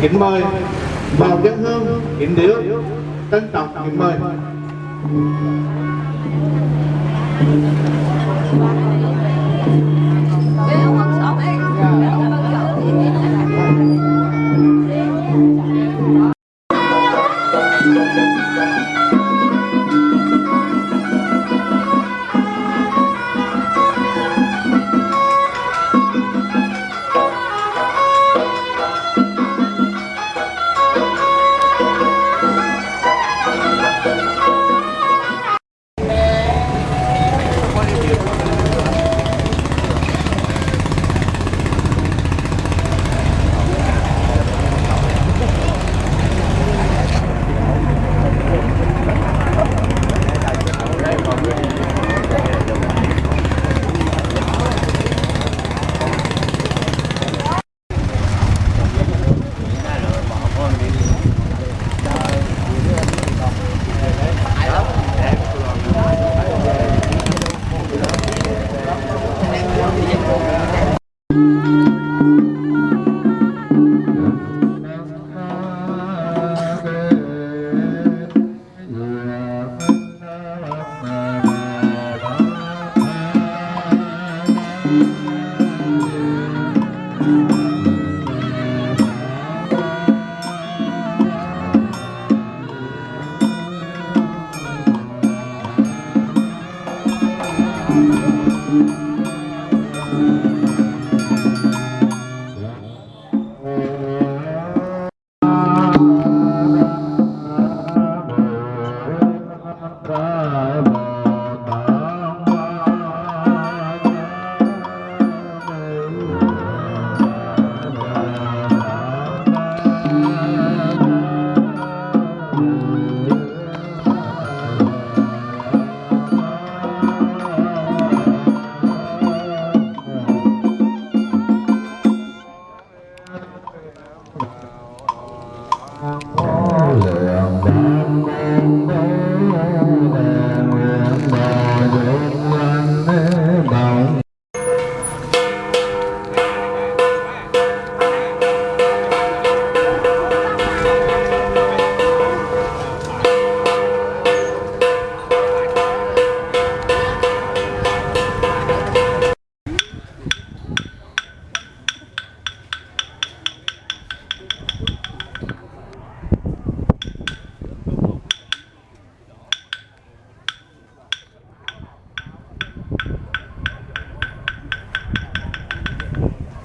kính mời. Vào dân hương. Kính điếu tân trọng kính mời.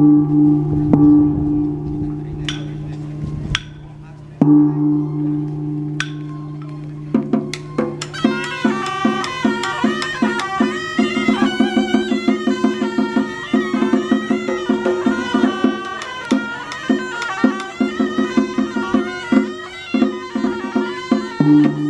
thank mm -hmm. you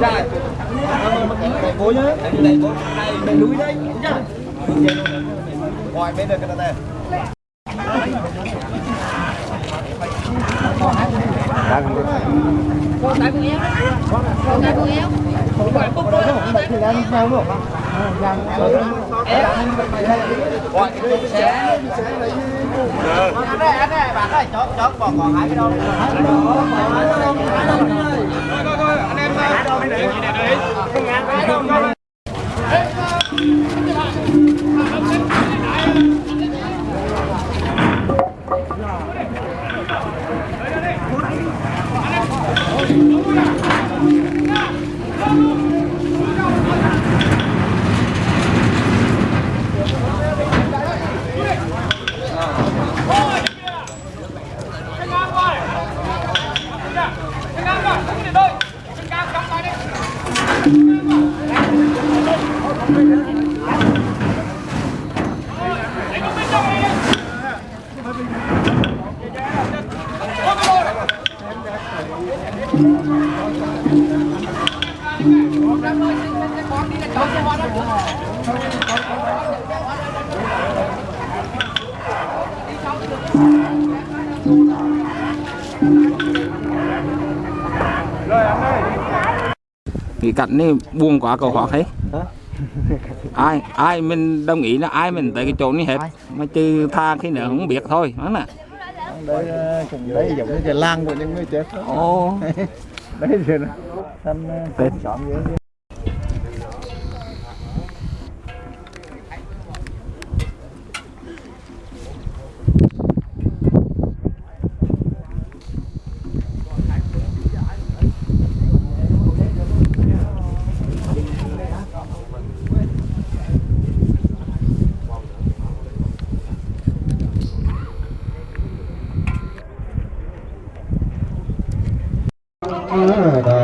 Dạ. Cố nhá. Đây cố. Đây núi đấy. Dạ. Ngoài bên đây cái này. Đang. Con cái bự yếu. Con cái bự yếu. Con cái bự yếu gọi chung xé anh ơi. Anh ơi bạn ơi. Chốt chốt còn còn hai cái đâu anh em ơi. Cảnh này buồn quá cầu hoạt hết ai ai mình đồng ý là ai mình tới cái chỗ này hết. Mà chứ tha khi nữa không biết thôi đó nè đây cũng đây giống như cái làng của những người chết ô đấy rồi thăm xóm vậy Ah,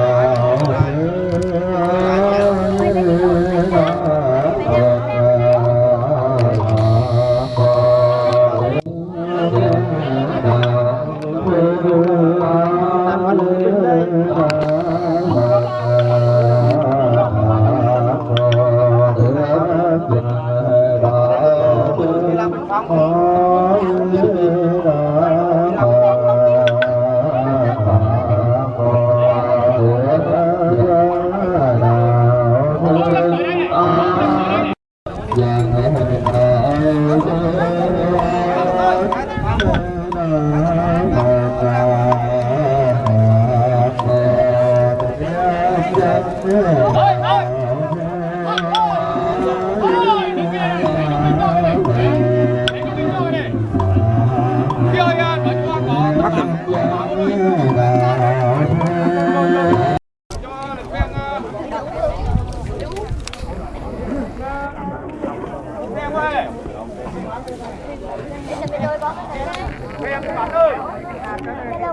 và thể hội đồng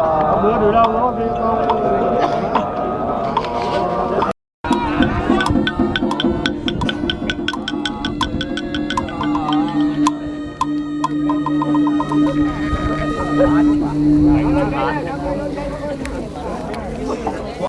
Không đưa được đâu, không